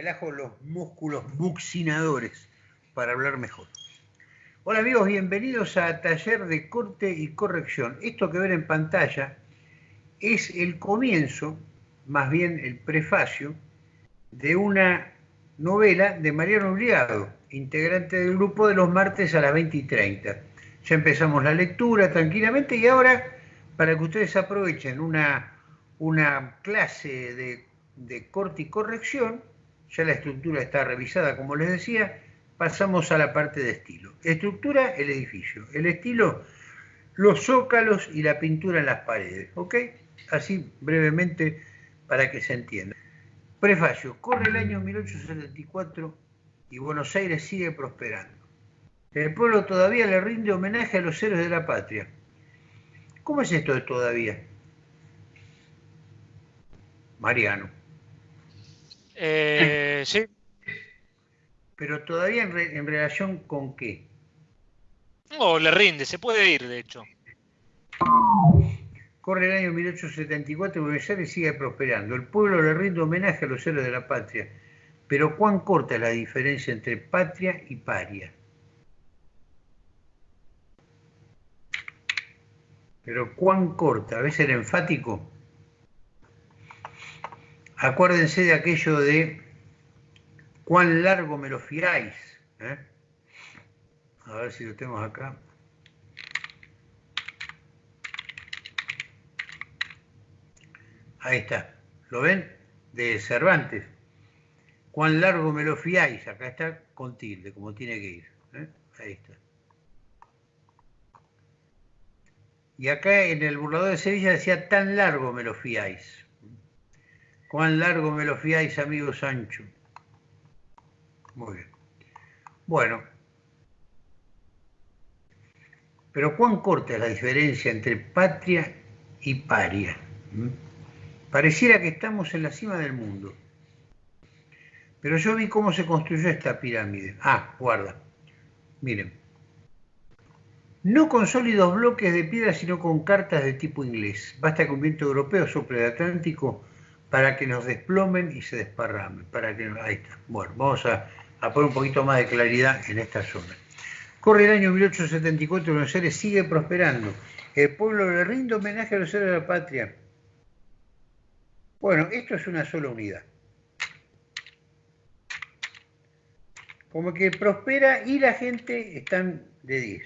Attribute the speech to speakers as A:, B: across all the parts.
A: relajo los músculos buccinadores para hablar mejor. Hola amigos, bienvenidos a Taller de Corte y Corrección. Esto que ven en pantalla es el comienzo, más bien el prefacio, de una novela de Mariano Obligado, integrante del grupo de los martes a las 20 y 30. Ya empezamos la lectura tranquilamente y ahora, para que ustedes aprovechen una, una clase de, de corte y corrección, ya la estructura está revisada, como les decía, pasamos a la parte de estilo. Estructura, el edificio. El estilo, los zócalos y la pintura en las paredes. ¿Ok? Así brevemente para que se entienda. Prefacio. Corre el año 1874 y Buenos Aires sigue prosperando. El pueblo todavía le rinde homenaje a los héroes de la patria. ¿Cómo es esto de todavía? Mariano.
B: Eh, sí.
A: Pero todavía en, relación con qué?
B: No, le rinde, se puede ir, de hecho.
A: Corre el año 1874 y Buenos sigue prosperando. El pueblo le rinde homenaje a los héroes de la patria. Pero cuán corta es la diferencia entre patria y paria. Pero cuán corta, a veces era enfático. Acuérdense de aquello de cuán largo me lo fiáis. ¿eh? A ver si lo tenemos acá. Ahí está. ¿Lo ven? De Cervantes. Cuán largo me lo fiáis. Acá está con tilde, como tiene que ir. ¿eh? Ahí está. Y acá en el burlador de Sevilla decía, tan largo me lo fiáis. Cuán largo me lo fiáis, amigo Sancho. Muy bien. Bueno. Pero cuán corta es la diferencia entre patria y paria. Pareciera que estamos en la cima del mundo. Pero yo vi cómo se construyó esta pirámide. Ah, guarda. Miren. No con sólidos bloques de piedra, sino con cartas de tipo inglés. Basta que un viento europeo sople el Atlántico para que nos desplomen y se desparramen. Para que, ahí está. Bueno, vamos a, poner un poquito más de claridad en esta zona. Corre el año 1874 y Buenos Aires sigue prosperando. El pueblo le rinde homenaje a los héroes de la patria. Bueno, esto es una sola unidad. Como que prospera y la gente están de 10.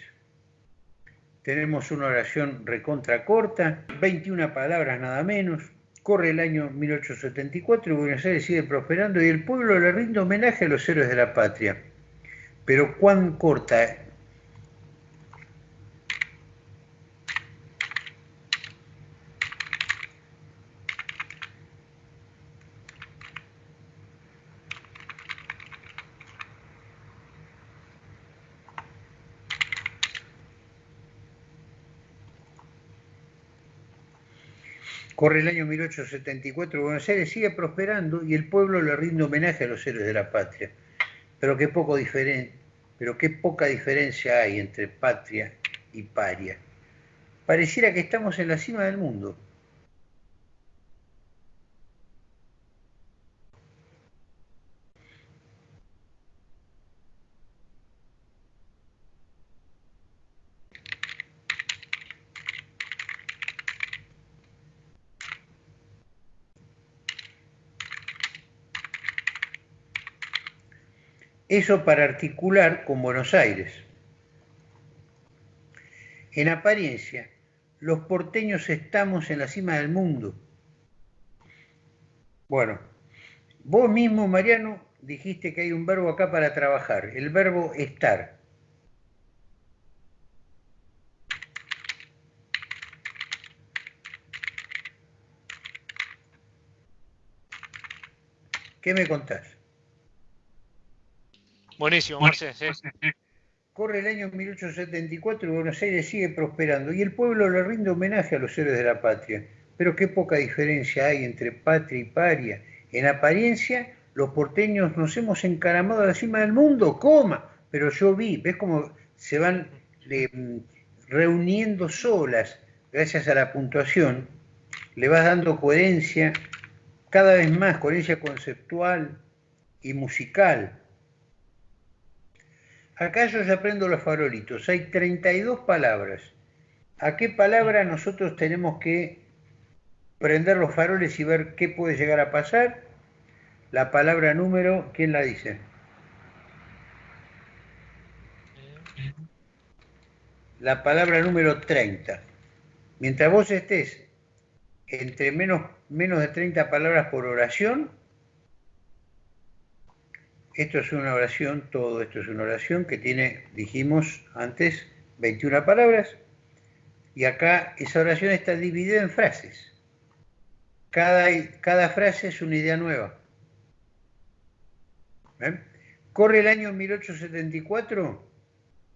A: Tenemos una oración recontra corta, 21 palabras nada menos, Corre el año 1874 y Buenos Aires sigue prosperando y el pueblo le rinde homenaje a los héroes de la patria. Pero cuán corta Corre el año 1874, Buenos Aires sigue prosperando y el pueblo le rinde homenaje a los héroes de la patria. Pero qué, poco pero qué poca diferencia hay entre patria y paria. Pareciera que estamos en la cima del mundo. Eso para articular con Buenos Aires. En apariencia, los porteños estamos en la cima del mundo. Bueno, vos mismo, Mariano, dijiste que hay un verbo acá para trabajar, el verbo estar. ¿Qué me contás?
B: Buenísimo, Marce.
A: Corre el año 1874 y Buenos Aires sigue prosperando y el pueblo le rinde homenaje a los héroes de la patria. Pero qué poca diferencia hay entre patria y paria. En apariencia, los porteños nos hemos encaramado a la cima del mundo, coma. Pero yo vi, ¿ves cómo se van mm, reuniendo solas gracias a la puntuación? Le vas dando coherencia cada vez más, coherencia conceptual, y musical. Acá yo ya aprendo los farolitos. Hay 32 palabras. ¿A qué palabra nosotros tenemos que prender los faroles y ver qué puede llegar a pasar? La palabra número, ¿quién la dice? La palabra número 30. Mientras vos estés entre menos, menos de 30 palabras por oración, esto es una oración, todo esto es una oración que tiene, dijimos antes, 21 palabras, y acá esa oración está dividida en frases. Cada, cada frase es una idea nueva. Corre el año 1874,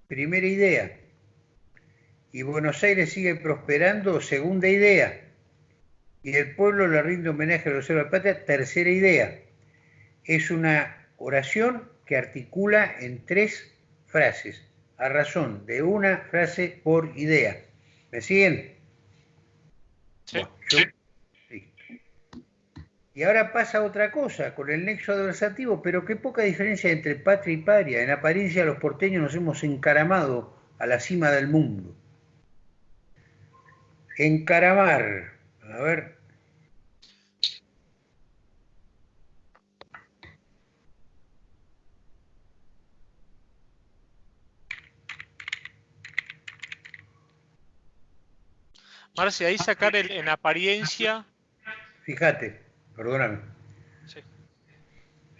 A: primera idea. Y Buenos Aires sigue prosperando, segunda idea. Y el pueblo le rinde homenaje a los héroes de patria, tercera idea. Es una oración que articula en tres frases, a razón de una frase por idea. ¿Me siguen?
B: Sí.
A: Y ahora pasa otra cosa con el nexo adversativo, pero qué poca diferencia entre patria y paria. En apariencia los porteños nos hemos encaramado a la cima del mundo. Encaramar. A ver.
B: Marce, ahí sacar el, en apariencia.
A: Fíjate perdóname.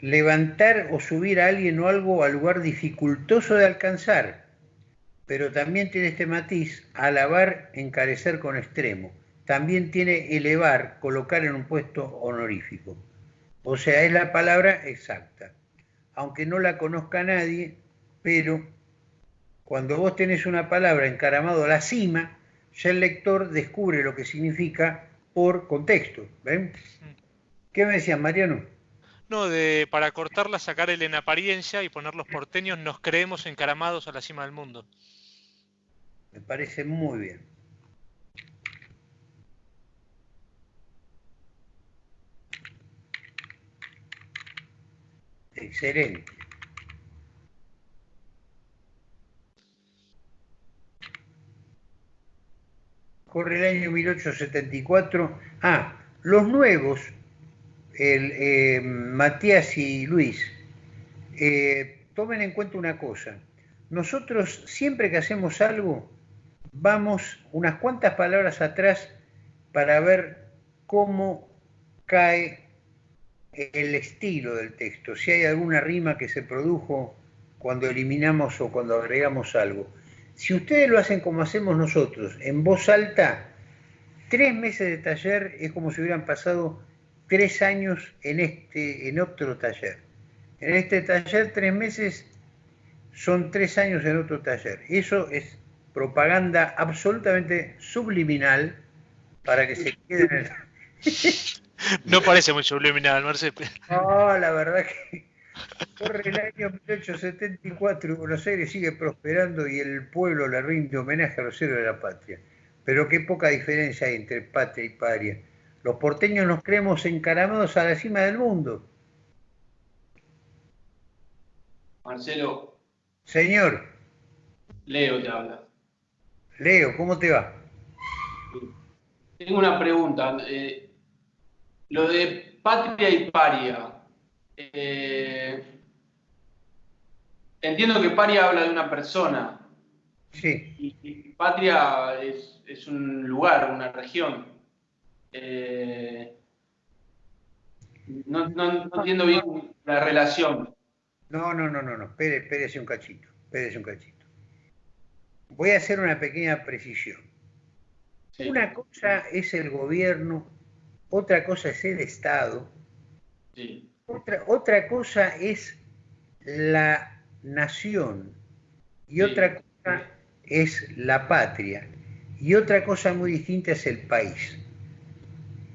A: Levantar o subir a alguien o algo al lugar dificultoso de alcanzar, pero también tiene este matiz, alabar, encarecer con extremo. También tiene elevar, colocar en un puesto honorífico. O sea, es la palabra exacta. Aunque no la conozca nadie, pero cuando vos tenés una palabra encaramado a la cima, ya el lector descubre lo que significa por contexto. ¿Ven? ¿Qué me decían, Mariano?
B: No, de para cortarla, sacar el en apariencia y poner los porteños, nos creemos encaramados a la cima del mundo.
A: Me parece muy bien. Excelente. Corre el año 1874. Ah, los nuevos el, eh, Matías y Luis, eh, tomen en cuenta una cosa. Nosotros siempre que hacemos algo, vamos unas cuantas palabras atrás para ver cómo cae el estilo del texto, si hay alguna rima que se produjo cuando eliminamos o cuando agregamos algo. Si ustedes lo hacen como hacemos nosotros, en voz alta, tres meses de taller es como si hubieran pasado tres años en, este, en otro taller. En este taller, tres meses son tres años en otro taller. Eso es propaganda absolutamente subliminal para que se quede en el...
B: No parece muy subliminal, Marcelo.
A: No, la verdad que corre el año 1874 y Buenos Aires sigue prosperando y el pueblo le rinde homenaje a los héroes de la patria. Pero qué poca diferencia hay entre patria y paria. Los porteños nos creemos encaramados a la cima del mundo.
C: Marcelo.
A: Señor.
C: Leo te habla.
A: Leo, ¿cómo te va?
C: Tengo una pregunta. Eh, lo de patria y paria. Eh, entiendo que paria habla de una persona.
A: Sí.
C: Y, patria es, es, un lugar, una región. Eh, no, entiendo bien la relación.
A: No, no, no, no, no. Espérese un cachito. Espérese un cachito. Voy a hacer una pequeña precisión. Una cosa es el gobierno, otra cosa es el Estado, otra, otra cosa es la nación y otra cosa es la patria y otra cosa muy distinta es el país.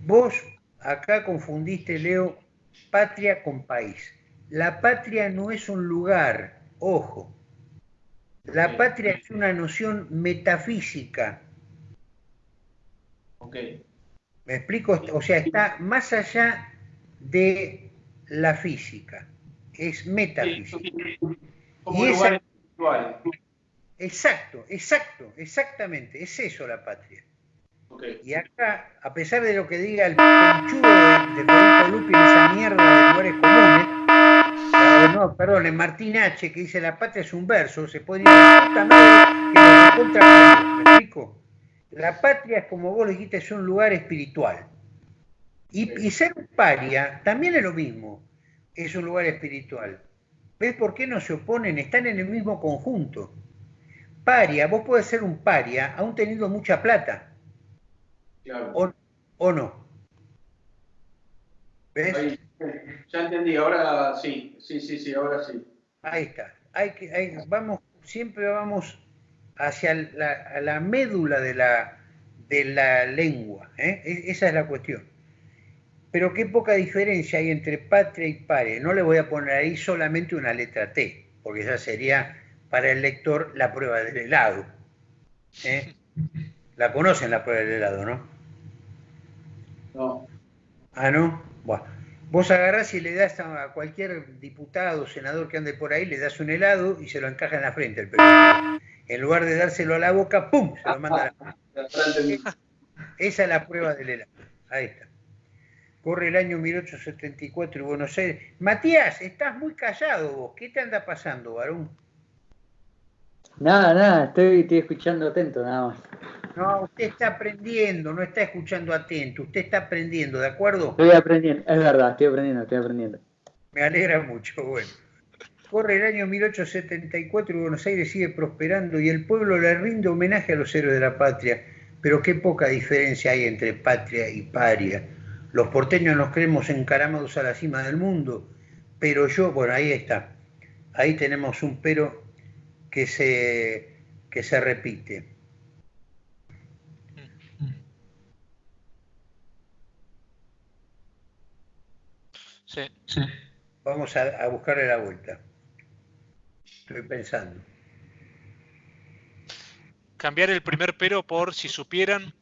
A: Vos acá confundiste, Leo, patria con país. La patria no es un lugar, ojo. La patria es una noción metafísica.
C: Ok.
A: ¿Me explico? O sea, está más allá de la física. es metafísica.
C: Como lugar espiritual.
A: Exacto, exacto, exactamente, es eso la patria. Y acá, a pesar de lo que diga el conchudo de, de Federico Lupi en esa mierda de lugares comunes, no, perdón, en Martín H, que dice la patria es un verso, se decir puta madre que nos contra ¿me explico? La patria es como vos dijiste, es un lugar espiritual. Y, y ser un paria también es lo mismo, es un lugar espiritual. ¿Ves por qué no se oponen? Están en el mismo conjunto. Paria, vos podés ser un paria aún teniendo mucha plata.
C: Claro.
A: O, no.
C: ¿Ves? ya entendí, ahora sí, sí, sí, sí, ahora sí.
A: Ahí está. Hay que, vamos, siempre vamos hacia la, la médula de la, de la lengua. ¿eh? E, esa es la cuestión. Pero qué poca diferencia hay entre patria y pare. No le voy a poner ahí solamente una letra T, porque ya sería para el lector la prueba del helado. ¿eh? La conocen la prueba del helado, ¿no?
C: No.
A: Ah, ¿no? Bueno. Vos agarrás y le das a cualquier diputado, senador que ande por ahí, le das un helado y se lo encaja en la frente el periodista. En lugar de dárselo a la boca, ¡pum! Se lo manda a la Esa es la prueba del helado. Ahí está. Corre el año 1874 y Buenos Aires. Matías, estás muy callado vos. ¿Qué te anda pasando, varón?
D: Nada, nada, estoy, estoy escuchando atento nada más.
A: No, usted está aprendiendo, no está escuchando atento, usted está aprendiendo, ¿de acuerdo?
D: Estoy aprendiendo, es verdad, estoy aprendiendo, estoy aprendiendo.
A: Me alegra mucho, bueno. Corre el año 1874 y Buenos Aires sigue prosperando y el pueblo le rinde homenaje a los héroes de la patria, pero qué poca diferencia hay entre patria y paria. Los porteños nos creemos encaramados a la cima del mundo, pero yo, bueno, ahí está. Ahí tenemos un pero que se, que se repite.
B: Sí.
A: Vamos a, buscarle la vuelta. Estoy pensando.
B: Cambiar el primer pero por si supieran.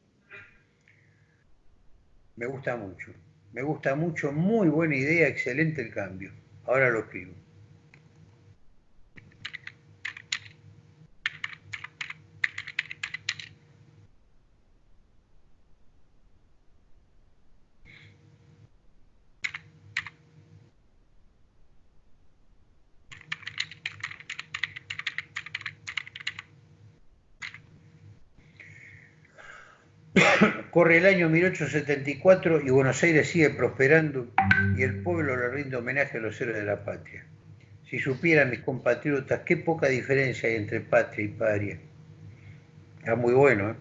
A: Me gusta mucho. Me gusta mucho. Muy buena idea. Excelente el cambio. Ahora lo escribo. Corre el año 1874 y Buenos Aires sigue prosperando y el pueblo le rinde homenaje a los héroes de la patria. Si supieran mis compatriotas qué poca diferencia hay entre patria y paria. Está muy bueno, ¿eh?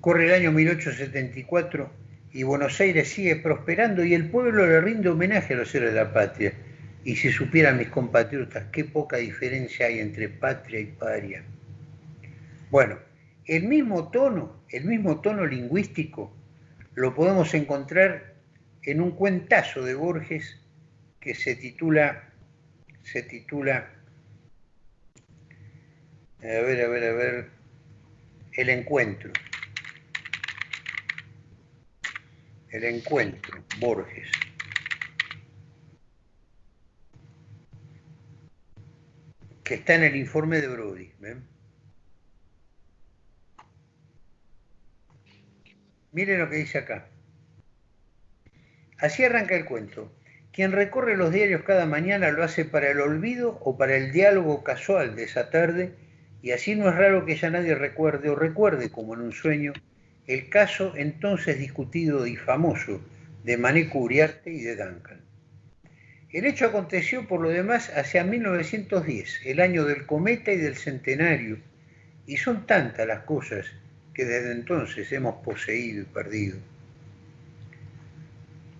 A: Corre el año 1874 y Buenos Aires sigue prosperando y el pueblo le rinde homenaje a los héroes de la patria. Y si supieran mis compatriotas qué poca diferencia hay entre patria y paria. Bueno, el mismo tono, el mismo tono lingüístico lo podemos encontrar en un cuentazo de Borges que se titula, se titula, a ver, a ver, a ver, El encuentro. El encuentro, Borges. Que está en el informe de Brody. Miren lo que dice acá. Así arranca el cuento. Quien recorre los diarios cada mañana lo hace para el olvido o para el diálogo casual de esa tarde, y así no es raro que ya nadie recuerde o recuerde, como en un sueño, el caso entonces discutido y famoso de Mané Uriarte y de Duncan. El hecho aconteció por lo demás hacia 1910, el año del cometa y del centenario, y son tantas las cosas que desde entonces hemos poseído y perdido.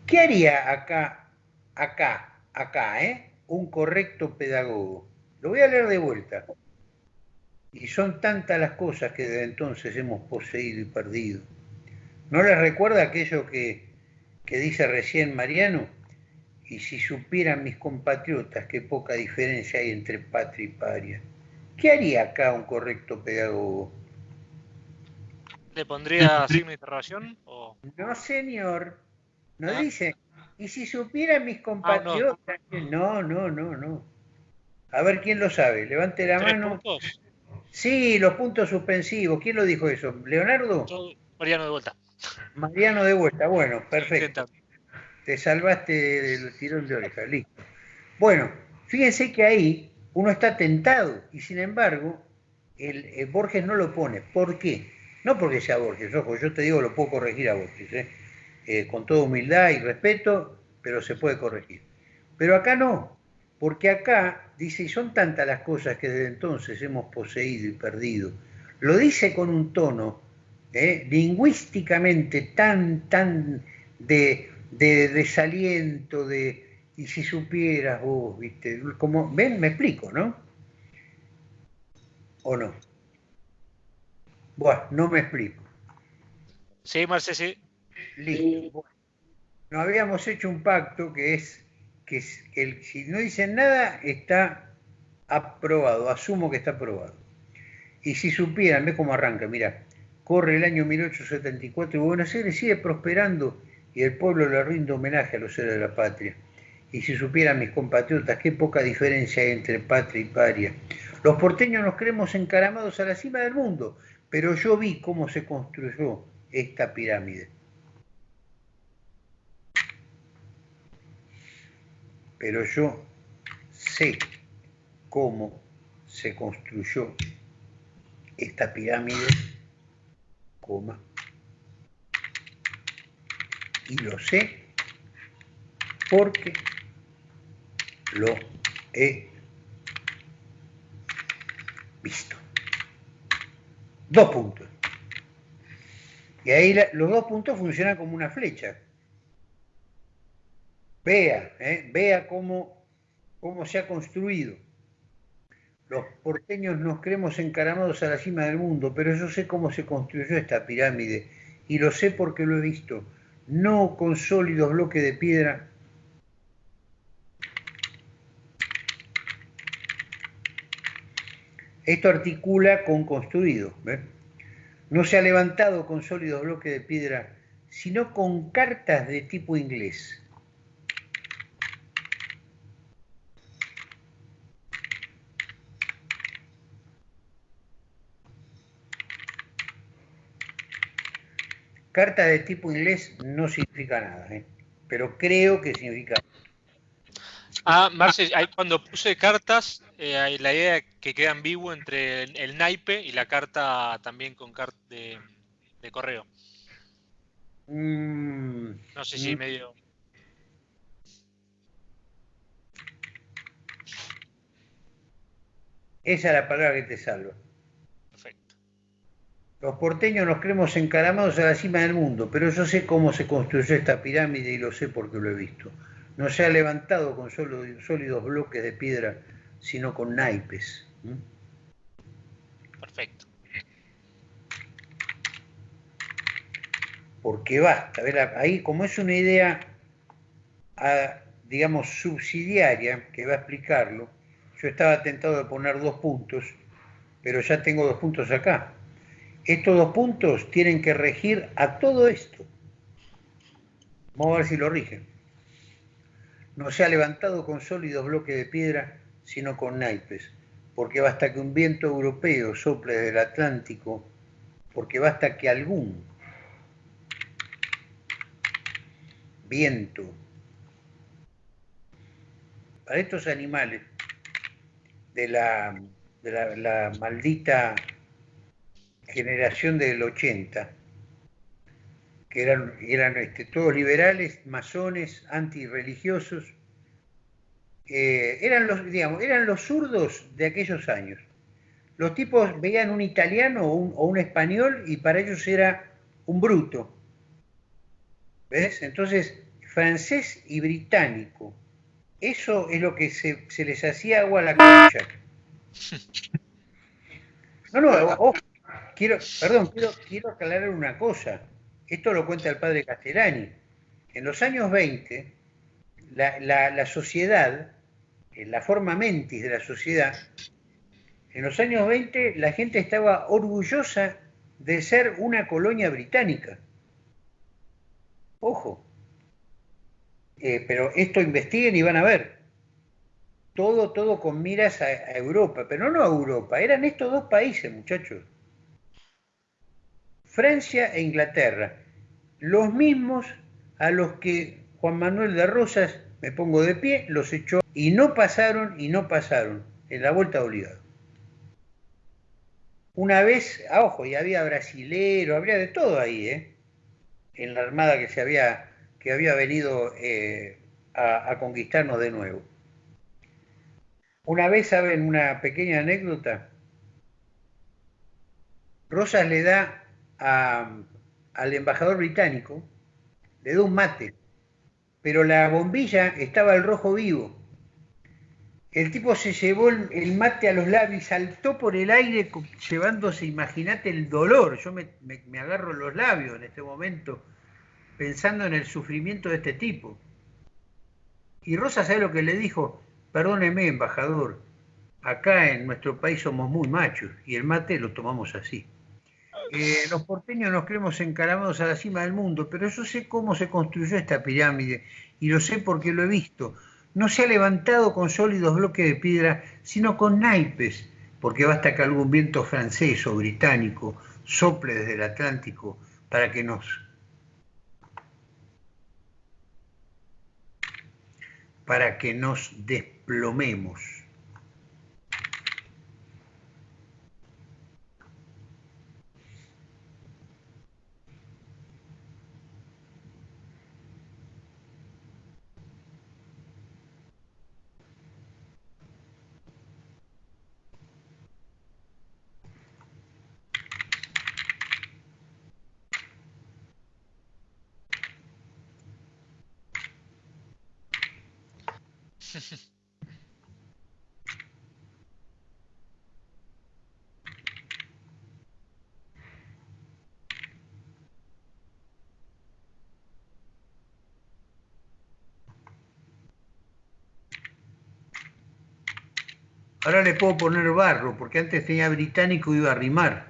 A: ¿Qué haría acá, acá, acá, eh? un correcto pedagogo? Lo voy a leer de vuelta. Y son tantas las cosas que desde entonces hemos poseído y perdido. ¿No les recuerda aquello que, que dice recién Mariano? Y si supieran mis compatriotas qué poca diferencia hay entre patria y paria, ¿qué haría acá un correcto pedagogo?
B: ¿Le pondría signo de interrogación? O...
A: No, señor. No
B: Ah.
A: dice. Y si supieran mis compatriotas. no. no, no, no, A ver quién lo sabe. Levante la
B: ¿Tres
A: mano.
B: puntos?
A: Sí, los puntos suspensivos. ¿Quién lo dijo eso? ¿Leonardo?
B: Yo, Mariano de vuelta.
A: Mariano de vuelta. Bueno, perfecto. Te salvaste del tirón de oreja. Listo. Bueno, fíjense que ahí uno está tentado y sin embargo el, el Borges no lo pone. ¿Por qué? No porque sea Borges, ojo, yo te digo lo puedo corregir a Borges, ¿eh? Eh, con toda humildad y respeto, pero se puede corregir. Pero acá no, porque acá dice, y son tantas las cosas que desde entonces hemos poseído y perdido, lo dice con un tono ¿eh? lingüísticamente tan, tan de, de desaliento, de, y si supieras vos, viste, como, ven, me explico, ¿no? ¿O no? Bueno, no me explico.
B: Sí, Marce, sí.
A: Listo. Bueno, nos habíamos hecho un pacto que es que es- el, si no dicen nada está aprobado, asumo que está aprobado. Y si supieran, ve cómo arranca, mira, corre el año 1874 y Buenos Aires sigue prosperando y el pueblo le rinde homenaje a los héroes de la patria. Y si supieran mis compatriotas qué poca diferencia hay entre patria y paria. Los porteños nos creemos encaramados a la cima del mundo, pero yo vi cómo se construyó esta pirámide. Pero yo sé cómo se construyó esta pirámide, coma, y lo sé porque lo he visto. Dos puntos. Y ahí los dos puntos funcionan como una flecha. Vea, ¿eh? vea cómo, cómo se ha construido. Los porteños nos creemos encaramados a la cima del mundo, pero yo sé cómo se construyó esta pirámide y lo sé porque lo he visto, no con sólidos bloques de piedra. Esto articula con construido. No se ha levantado con sólidos bloques de piedra, sino con cartas de tipo inglés. Carta de tipo inglés no significa nada, ¿eh? pero creo que significa.
B: Ah, Marce, ahí cuando puse cartas, eh, la idea que queda ambiguo entre el, el naipe y la carta también con carta de, de correo.
A: Mm,
B: No sé si
A: Mm.
B: medio.
A: esa es la palabra que te salva. Los porteños nos creemos encaramados a la cima del mundo, pero yo sé cómo se construyó esta pirámide y lo sé porque lo he visto. No se ha levantado con solo- sólidos bloques de piedra, sino con naipes.
B: Perfecto.
A: Porque basta. a ver, Ahí, como es una idea, ah, digamos, subsidiaria, que va a explicarlo, yo estaba tentado de poner dos puntos, pero ya tengo dos puntos acá. Estos dos puntos tienen que regir a todo esto. Vamos a ver si lo rigen. No se ha levantado con sólidos bloques de piedra, sino con naipes, porque basta que un viento europeo sople desde el Atlántico, porque basta que algún viento para estos animales de la, la maldita generación del 80, que eran, eran este, todos liberales, masones, antirreligiosos, eh, eran, los, digamos, eran los zurdos de aquellos años. Los tipos veían un italiano o un, o un español y para ellos era un bruto. ¿Ves? Entonces, francés y británico. Eso es lo que se, se les hacía agua a la concha. No, no, ojo, quiero, perdón, quiero, quiero aclarar una cosa. Esto lo cuenta el padre Castellani. En los años 20, la, la, la sociedad, eh, la forma mentis de la sociedad, en los años 20 la gente estaba orgullosa de ser una colonia británica. Ojo. Eh, pero esto investiguen y van a ver. Todo, todo con miras a, a Europa, pero no a Europa, eran estos dos países, muchachos. Francia e Inglaterra, los mismos a los que Juan Manuel de Rosas, me pongo de pie, los echó y no pasaron y no pasaron en la vuelta obligada. Una vez, a ah, ojo, y había brasilero, habría de todo ahí, ¿eh? en la armada que se había, que había venido eh, a, a conquistarnos de nuevo. Una vez, ¿saben una pequeña anécdota? Rosas le da al embajador británico, le da un mate, pero la bombilla estaba el rojo vivo. El tipo se llevó el mate a los labios y saltó por el aire llevándose, imagínate el dolor. Yo me, me, agarro los labios en este momento pensando en el sufrimiento de este tipo. Y Rosa sabe lo que le dijo, perdóneme embajador, acá en nuestro país somos muy machos y el mate lo tomamos así. Los porteños nos creemos encaramados a la cima del mundo, pero yo sé cómo se construyó esta pirámide y lo sé porque lo he visto. No se ha levantado con sólidos bloques de piedra, sino con naipes, porque basta que algún viento francés o británico sople desde el Atlántico para que nos para que nos desplomemos. Ahora le puedo poner barro, porque antes tenía británico y iba a rimar.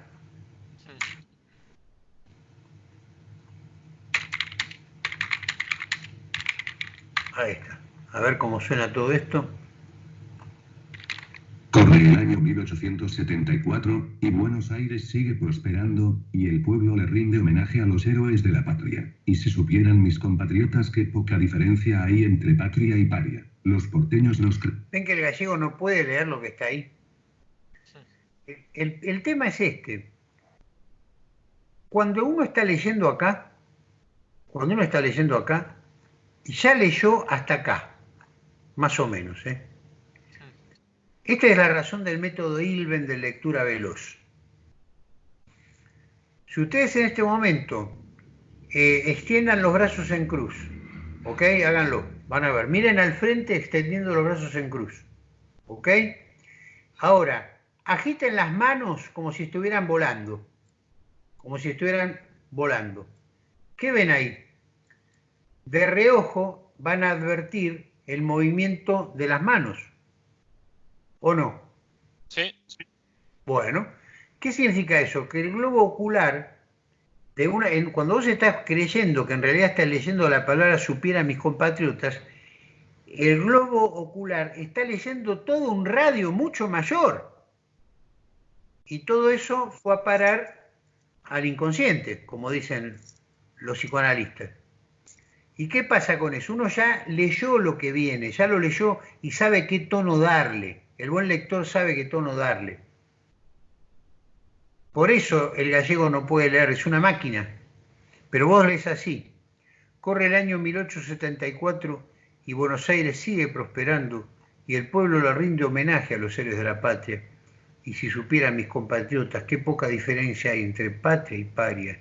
A: Ahí está. A ver cómo suena todo esto.
E: Corre el año 1874, y Buenos Aires sigue prosperando, y el pueblo le rinde homenaje a los héroes de la patria. Y si supieran mis compatriotas qué poca diferencia hay entre patria y paria. Los porteños nos...
A: Ven que el gallego no puede leer lo que está ahí. El, el tema es este. Cuando uno está leyendo acá, cuando uno está leyendo acá, ya leyó hasta acá, más o menos. ¿eh? Esta es la razón del método Ilben de lectura veloz. Si ustedes en este momento eh, extiendan los brazos en cruz, ¿ok? Háganlo. Van a ver, miren al frente extendiendo los brazos en cruz. ¿Ok? Ahora, agiten las manos como si estuvieran volando. Como si estuvieran volando. ¿Qué ven ahí? De reojo van a advertir el movimiento de las manos. ¿O no?
B: Sí.
A: Bueno, ¿qué significa eso? Que el globo ocular cuando vos estás creyendo que en realidad estás leyendo la palabra supiera mis compatriotas, el globo ocular está leyendo todo un radio mucho mayor. Y todo eso fue a parar al inconsciente, como dicen los psicoanalistas. ¿Y qué pasa con eso? Uno ya leyó lo que viene, ya lo leyó y sabe qué tono darle. El buen lector sabe qué tono darle. Por eso el gallego no puede leer, es una máquina. Pero vos lees así. Corre el año 1874 y Buenos Aires sigue prosperando y el pueblo le rinde homenaje a los héroes de la patria. Y si supieran mis compatriotas qué poca diferencia hay entre patria y paria.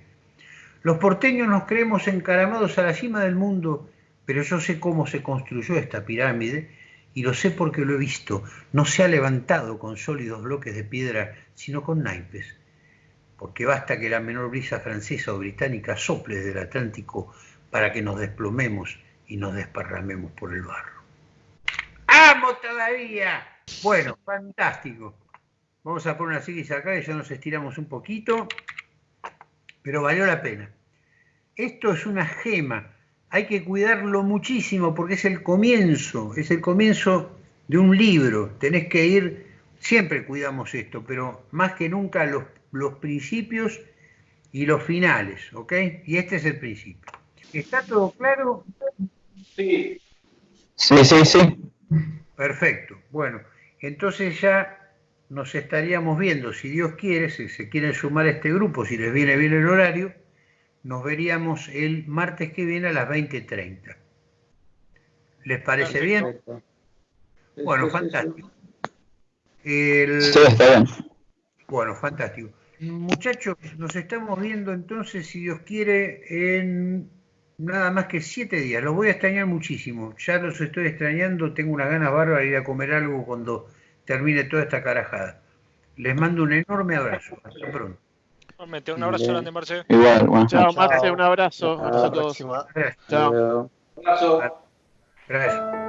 A: Los porteños nos creemos encaramados a la cima del mundo, pero yo sé cómo se construyó esta pirámide y lo sé porque lo he visto. No se ha levantado con sólidos bloques de piedra, sino con naipes porque basta que la menor brisa francesa o británica sople desde el Atlántico para que nos desplomemos y nos desparramemos por el barro. ¡Amo todavía! Bueno, fantástico. Vamos a poner una silla acá y ya nos estiramos un poquito. pero valió la pena. Esto es una gema, hay que cuidarlo muchísimo porque es el comienzo, es el comienzo de un libro. Tenés que ir, siempre cuidamos esto, pero más que nunca los, los principios y los finales, ¿ok? Y este es el principio. ¿Está todo claro?
C: Sí,
F: Sí, sí, sí.
A: Perfecto. Bueno, entonces ya nos estaríamos viendo, si Dios quiere, si se quieren sumar a este grupo, si les viene bien el horario, nos veríamos el martes que viene a las 20.30. ¿Les parece bien? Bueno, fantástico. El-
F: Sí, está bien.
A: Bueno, fantástico. Muchachos, nos estamos viendo entonces, si Dios quiere, en nada más que siete días. Los voy a extrañar muchísimo. Ya los estoy extrañando. Tengo unas ganas bárbaras de ir a comer algo cuando termine toda esta carajada. Les mando un enorme abrazo. Hasta pronto.
B: Igualmente, un abrazo grande, Marce.
F: Igual, buenas
G: Chao. Marce, un abrazo.
D: Chao.
G: Abrazo a todos.
A: Gracias.
D: Hasta
G: Chao.
D: luego.
C: abrazo.
A: Gracias.